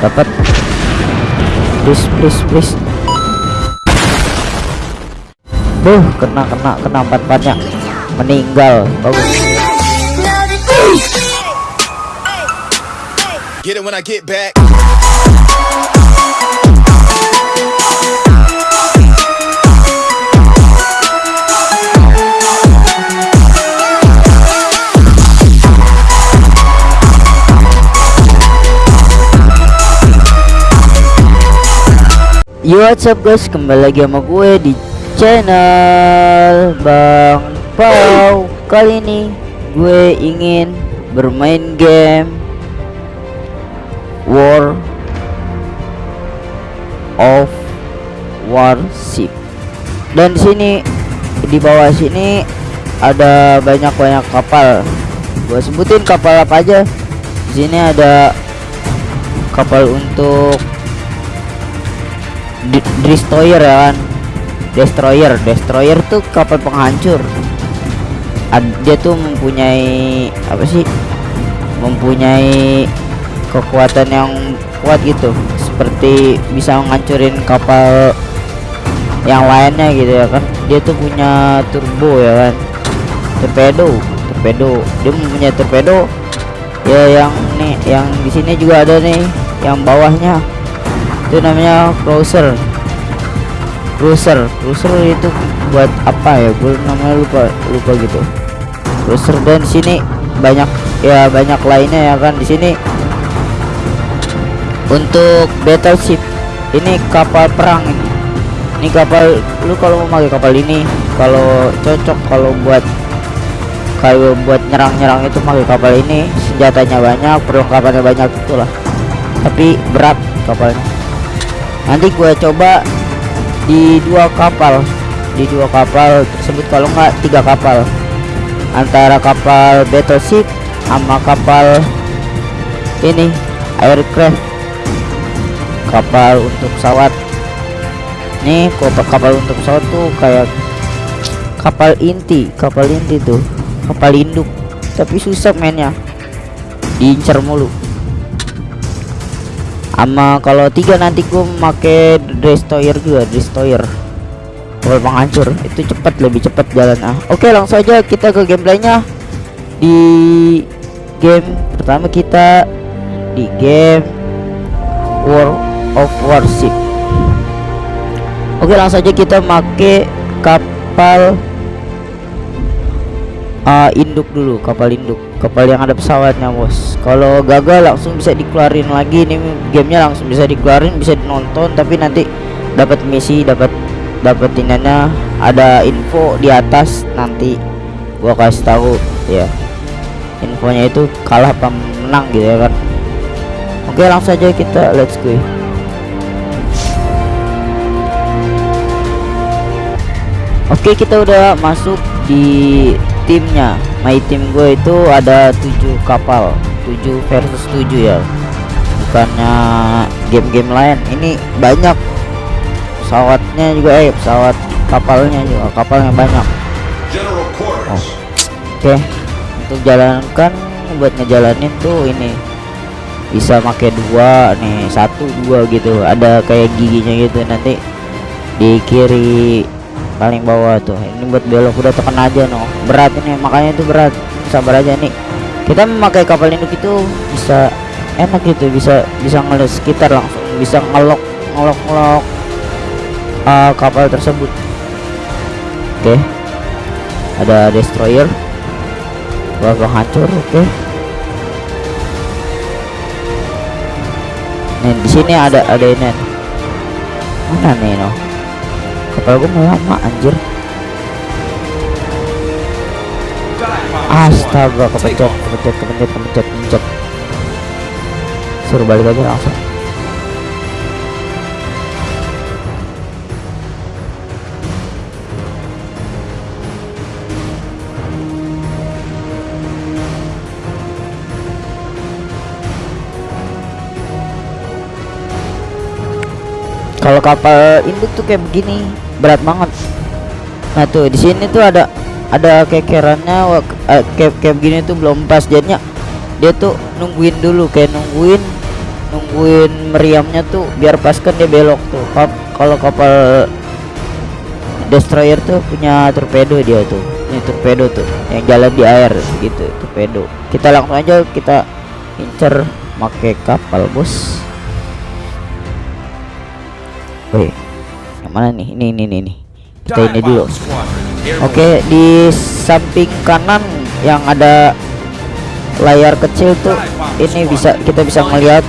dapat. Please please please. Buh, kena kena kena empat empatnya meninggal bagus Get it when I get back. Yo what's up guys? Kembali lagi sama gue di channel Bang Pau. Kali ini gue ingin bermain game War of Warship. Dan sini di bawah sini ada banyak-banyak kapal. Gue sebutin kapal apa aja. Di sini ada kapal untuk destroyer ya kan? Destroyer. Destroyer tuh kapal penghancur. Dia tuh mempunyai apa sih? Mempunyai kekuatan yang kuat gitu. Seperti bisa menghancurin kapal yang lainnya gitu ya kan? Dia tuh punya turbo ya kan? Torpedo torpedo. Dia mempunyai torpedo. Ya yang nih yang di sini juga ada nih yang bawahnya itu namanya cruiser cruiser cruiser itu buat apa ya? Gue namanya lupa lupa gitu. Cruiser dan sini banyak ya banyak lainnya ya kan di sini. Untuk battleship ini kapal perang ini. Ini kapal lu kalau mau pakai kapal ini kalau cocok kalau buat kalau buat nyerang-nyerang itu pakai kapal ini. Senjatanya banyak perlengkapannya banyak itulah. Tapi berat kapalnya nanti gue coba di dua kapal. Di dua kapal tersebut kalau nggak tiga kapal. Antara kapal battleship sama kapal ini aircraft. Kapal untuk pesawat. Nih kapal kapal untuk pesawat tuh kayak kapal inti kapal inti tuh. Kapal induk. Tapi susah mainnya. Diincar mulu sama kalau tiga nanti gue make destroyer juga destroyer. Kapal penghancur itu cepat lebih cepat jalan ah oke langsung aja kita ke gameplaynya. Di game pertama kita di game War of Warship. Oke langsung aja kita make kapal uh, induk dulu kapal induk kapal yang ada pesawatnya bos. Kalau gagal langsung bisa dikeluarin lagi. Ini gamenya langsung bisa dikeluarin bisa dinonton tapi nanti dapat misi dapat dapat inanya. Ada info di atas nanti. Gua kasih tahu ya. Infonya itu kalah apa menang gitu ya kan? Oke langsung aja kita let's go. Oke kita udah masuk di timnya. My team gue itu ada tujuh kapal 7 versus 7 ya. Bukannya game-game lain. Ini banyak. Pesawatnya juga eh pesawat kapalnya juga kapalnya banyak. Quarters. oke. Untuk jalankan buat ngejalanin tuh ini. Bisa pakai dua nih satu dua gitu. Ada kayak giginya gitu nanti. Di kiri paling bawah tuh. Ini buat belok udah tekan aja no. Berat ini makanya itu berat. Sabar aja nih kita memakai kapal induk itu bisa enak gitu bisa bisa ngeliat sekitar langsung bisa ngelok ngelok ngelok uh, kapal tersebut. Oke. Ada destroyer. Bakal hancur oke. Nih di sini ada ada ini mana nih no kapal gue mau lama anjir. Astaga kepencet kepencet kepencet kepencet kepencet. Suruh balik aja langsung. Kalau kapal induk tuh kayak begini berat banget. Nah tuh di sini tuh ada ada kekerannya eh, kayak kayak begini tuh belum pas. Jadinya dia tuh nungguin dulu kayak nungguin nunggu nungguin meriamnya tuh biar pas kan dia belok tuh. Kalau kapal destroyer tuh punya torpedo dia tuh. Ini torpedo tuh yang jalan di air gitu torpedo. Kita langsung aja kita incer pakai kapal bos. Yang mana nih? Ini, ini, ini, ini. Kita ini dulu. Oke, di samping kanan yang ada layar kecil tuh, ini bisa kita bisa melihat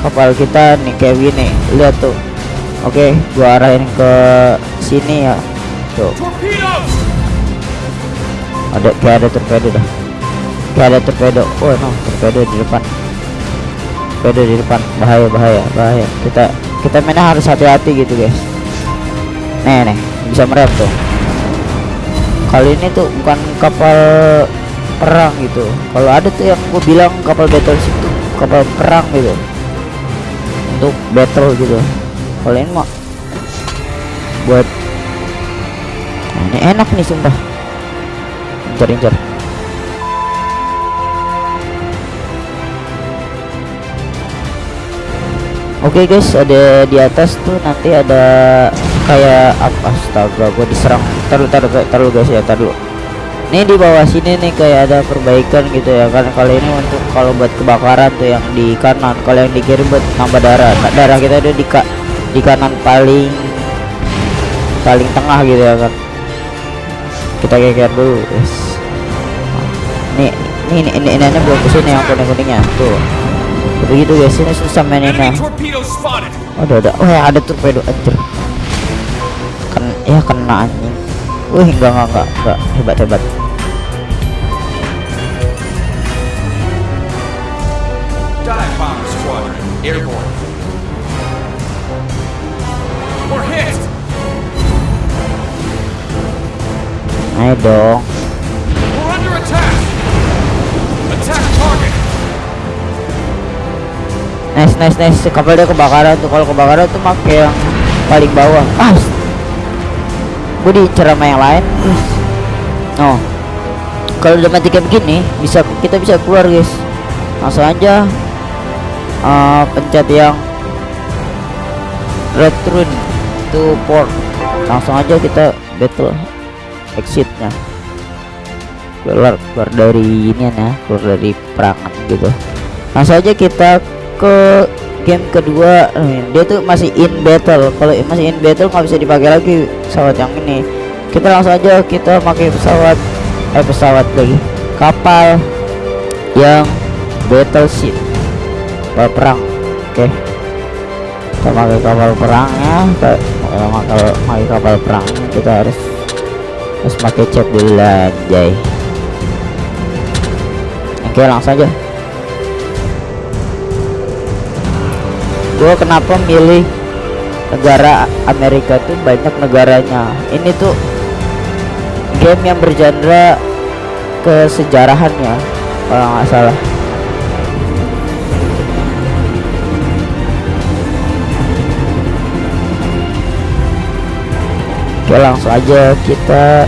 kapal kita nih kayak gini. Lihat tuh. Oke, gua arahin ke sini ya. Tuh, ada kayak ada torpedo dah. Kayak ada torpedo. Oh, no, torpedo di depan. Torpedo di depan. Bahaya, bahaya, bahaya. Kita kita mainnya harus hati-hati gitu, guys. Nih, nih, bisa merem tuh. Kali ini tuh bukan kapal perang gitu. Kalau ada tuh yang gue bilang kapal battleship tuh kapal perang gitu. Untuk battle gitu. Kalau ini mah buat Nah, ini enak nih sumpah. Incer-incer. Oke guys, ada di atas tuh nanti ada kayak apa astaga gua diserang. Taruh taruh taruh guys ya, taruh. Ini di bawah sini nih kayak ada perbaikan gitu ya kan kalau ini untuk kalau buat kebakaran tuh yang di kanan, kalau yang di kiri buat nambah darah. Nah, darah kita ada di ka di kanan paling paling tengah gitu ya kan. Kita geger dulu, guys. Nih, ini ini ini, ini, ini belum ke sini yang kuning-kuningnya tuh begitu guys ini susah maininnya oh ada ada oh ya ada torpedo anjir. Kan ya kena anjing. Wih enggak enggak enggak enggak. Hebat hebat. Airborne. Ayo dong nice nice nice. Kapal dia kebakaran tuh. Kalau kebakaran tuh pakai yang paling bawah. Ah gue diincar sama yang lain. Oh. Kalau udah mati kayak begini bisa kita bisa keluar guys. Langsung aja uh, pencet yang return to port. Langsung aja kita battle exitnya. Keluar keluar dari ini ya keluar dari perangan gitu. Langsung aja kita ke game kedua Eh, dia tuh masih in battle. Kalau masih in battle nggak bisa dipakai lagi pesawat yang ini. Kita langsung aja kita pakai pesawat eh pesawat lagi. Kapal yang battleship. Kapal perang. Oke. Kita pakai kapal perang ya. Kita kalau pakai kapal perang. Kita harus harus pakai chat dulu anjay. Oke langsung aja gue kenapa milih negara Amerika tuh banyak negaranya? Ini tuh game yang bergenre kesejarahan ya kalau nggak salah. Oke langsung aja kita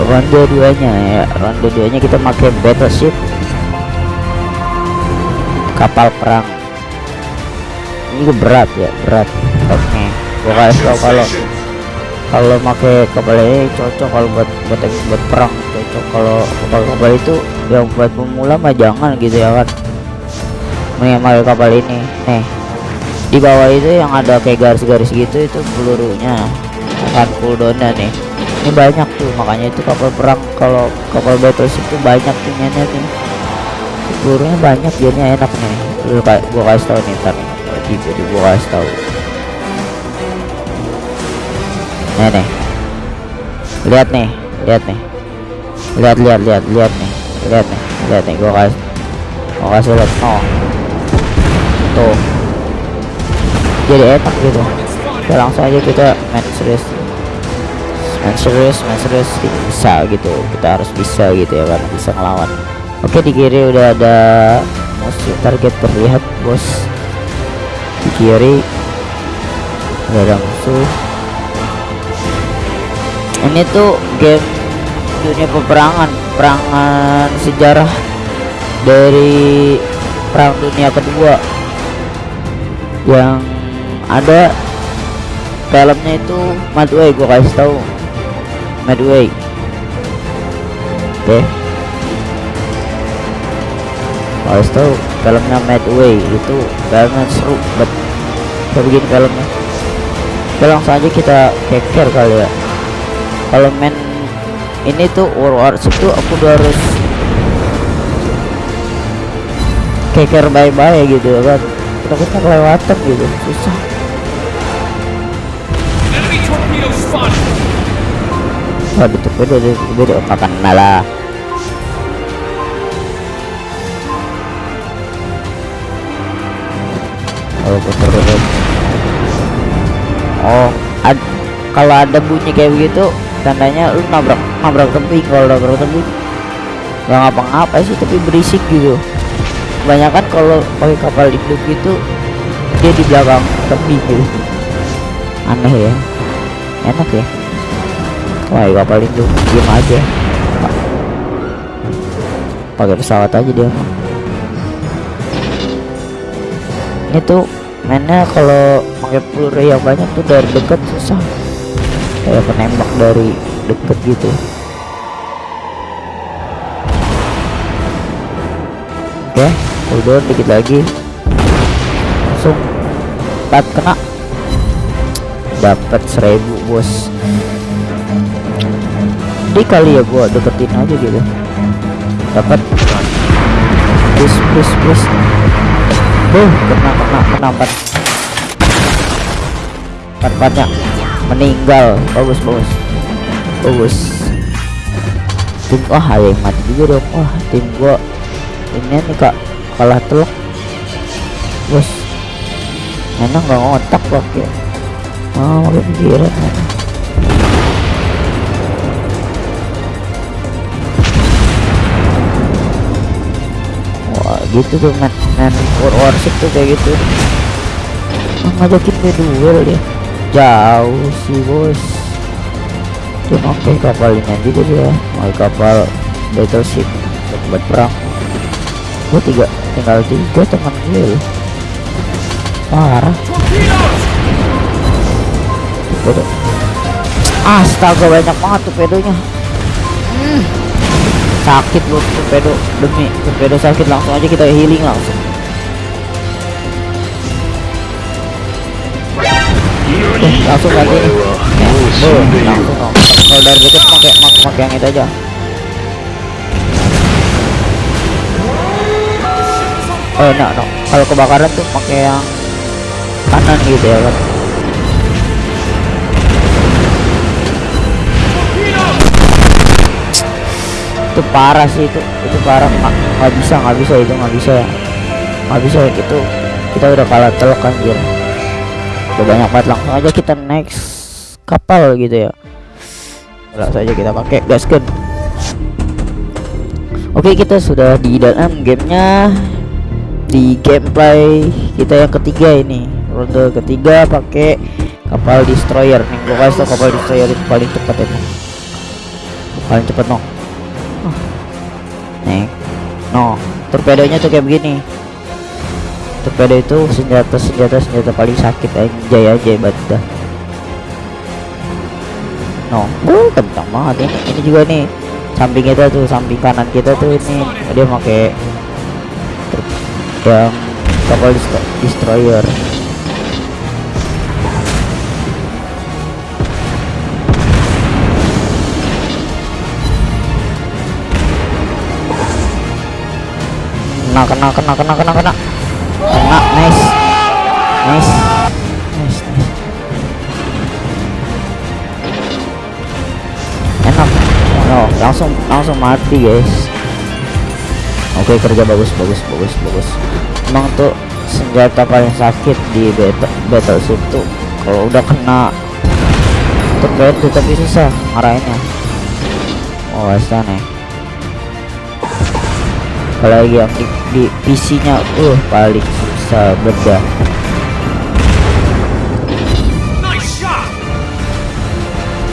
ronde duanya ya. Ronde duanya kita pakai battleship. Kapal perang ini berat ya berat. Oke gua kasih tau kalau kalau pakai kapal ini cocok kalau buat buat buat perang. Cocok kalau kapal kapal itu yang buat pemula mah jangan gitu ya kan. Mending pakai kapal ini. Nih di bawah itu yang ada kayak garis-garis gitu itu pelurunya. Akan cooldownnya nih. Ini banyak tuh makanya itu kapal perang. Kalau kapal battleship itu banyak tuh nih pelurunya banyak jadinya enak nih. Lu kayak gua kasih tau nih ntar nih wajib jadi gua kasih tau. Nih nih lihat nih lihat nih. Lihat lihat lihat lihat nih. Lihat nih lihat nih gua kasih. Gua kasih lihat. Oh. Tuh. Jadi enak gitu. Kita langsung aja kita main serius main serius main serius kita bisa gitu. Kita harus bisa gitu ya kan bisa ngelawan. Oke di kiri udah ada musuh target terlihat bos kiri. Udah ada musuh. Ini tuh game dunia peperangan. Perangan sejarah dari perang dunia kedua. Yang ada filmnya itu Madway gua kasih tahu. Madway. Oke. Kasih tahu filmnya Madway itu filmnya seru bet kayak begini filmnya Oke langsung aja kita keker kali ya. Kalau main ini tuh War Wars itu aku udah harus keker bye-bye gitu ya kan. Kita kelewatan gitu susah. Waduh tuh beda beda kapan lah Oh putar putar. Oh ad kalau ada bunyi kayak begitu tandanya lu nabrak nabrak tebing kalau nabrak tebing nggak ngapa-ngapa sih tapi berisik gitu. Kebanyakan kalau pakai kapal induk itu dia di belakang tebing gitu. Aneh ya. Enak ya. Wah, kapal induk diem aja. Pakai pesawat aja dia. Tuh mainnya kalau pakai peluru yang banyak tuh dari dekat susah. Kayak penembak dari deket gitu. Oke, udah dikit lagi. Langsung empat kena. Dapat seribu bos di kali ya gua deketin aja gitu dapat please please please Buh, kena kena kena empat empatnya meninggal. Bagus bagus. Bagus. Tim wah ada yang mati juga dong. Wah tim gua ini nih kak. Kalah telok bos. Enak nggak ngotak pakai mau pakai pikiran enak. Wah gitu tuh man, man war warship tuh kayak gitu. Oh, ngajakin gue duel dia jauh sih bos dia pakai kapal ini juga dia pakai kapal battleship untuk buat perang gue tiga tinggal tiga teman gue loh parah! Pedo. Astaga banyak banget tuh pedonya. Hmm. Sakit loh torpedo demi torpedo sakit langsung aja kita healing langsung. Eh, langsung lagi nih. Ya, langsung dong. Kalau dari deket pakai mak pakai yang itu aja. Oh, no, no. Kalau kebakaran tuh pakai yang kanan gitu ya kan. itu parah sih itu itu parah nggak nggak bisa nggak bisa itu nggak bisa nggak bisa itu kita udah kalah telok anjir udah banyak banget langsung aja kita next kapal gitu ya. Langsung aja kita pakai gasken oke kita sudah di dalam gamenya. Di gameplay kita yang ketiga ini. Ronde ketiga pakai kapal destroyer. Nih gua kasih tau kapal destroyer itu paling cepat ya paling cepat no. Nih no. Torpedonya tuh kayak begini torpedo itu senjata senjata senjata paling sakit aja hebat dah. No uh, kencang banget ini. Ini juga nih samping kita tuh samping kanan kita tuh ini dia pakai yang kapal dest- destroyer. Kena kena kena kena kena kena kena nice. Nice. Nice nice. Enak. Langsung langsung mati guys. Oke kerja bagus bagus bagus bagus. Emang tuh senjata paling sakit di battle battleship tuh. Kalau udah kena torpedo tapi susah ngarahinnya. Oh nih apalagi yang di, di PC nya uh paling susah beda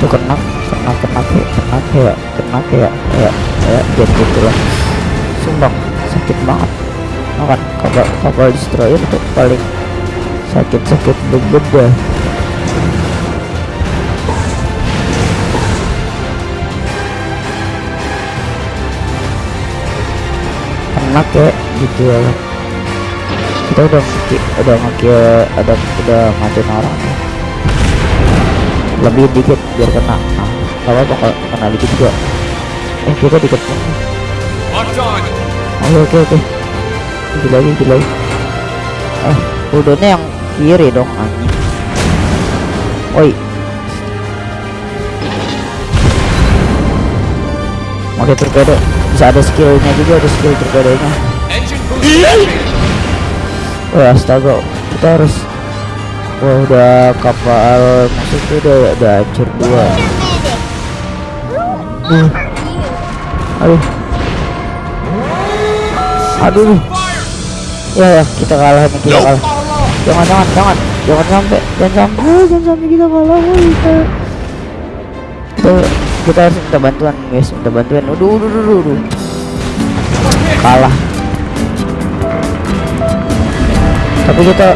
tuh kena kena kena kayak kena kayak kena kayak kayak kayak jadi gitu lah. Sumbang sakit banget. Kan kapal kapal destroyer itu paling sakit-sakit bebet dah enak ya gitu. Ya kita udah udah nge ada udah matiin orang ya. lebih dikit biar kena. Nah, kalau kena dikit juga. Eh kita dikit. Oke oke oke. Gila lagi gila. Lagi eh udahnya yang kiri dong anjing. Oi. Oke torpedo bisa ada skillnya juga ada skill boost. Activated. Wah astaga. Kita harus Wah udah kapal musuh tuh udah udah hancur dua. Uh. Aduh. Aduh. Ya ya kita kalah nih kita kalah. Jangan jangan jangan. Jangan sampai Jangan sampai Jangan sampai kita kalah woy, kita Kita, kita harus minta bantuan guys. Minta bantuan. Udah udah. Kalah. Tapi kita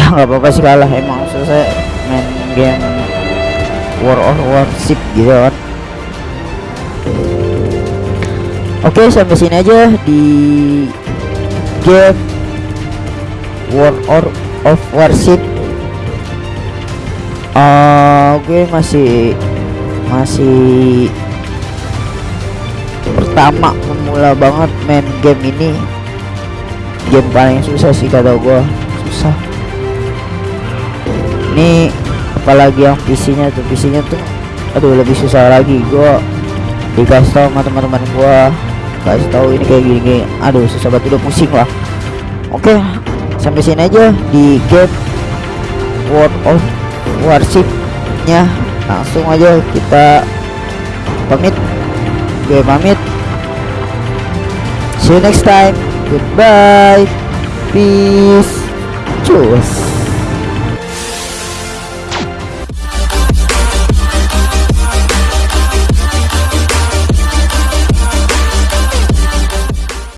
Ya nggak apa-apa sih kalah. Emang selesai main game War of Warship gitu kan. Oke sampai sini aja di game War or of Warship. Uh, gue masih masih pertama pemula banget main game ini. Game paling susah sih kata gue susah. Ini apalagi yang PC-nya tuh. PC-nya tuh aduh lebih susah lagi. Gue dikasih tahu sama teman-teman gua. Kasih tahu ini kayak gini, gini aduh susah banget. Udah pusing lah. Oke sampai sini aja di game World of Warship nya langsung aja kita pamit. Gue pamit. See you next time. Goodbye. Peace. Cus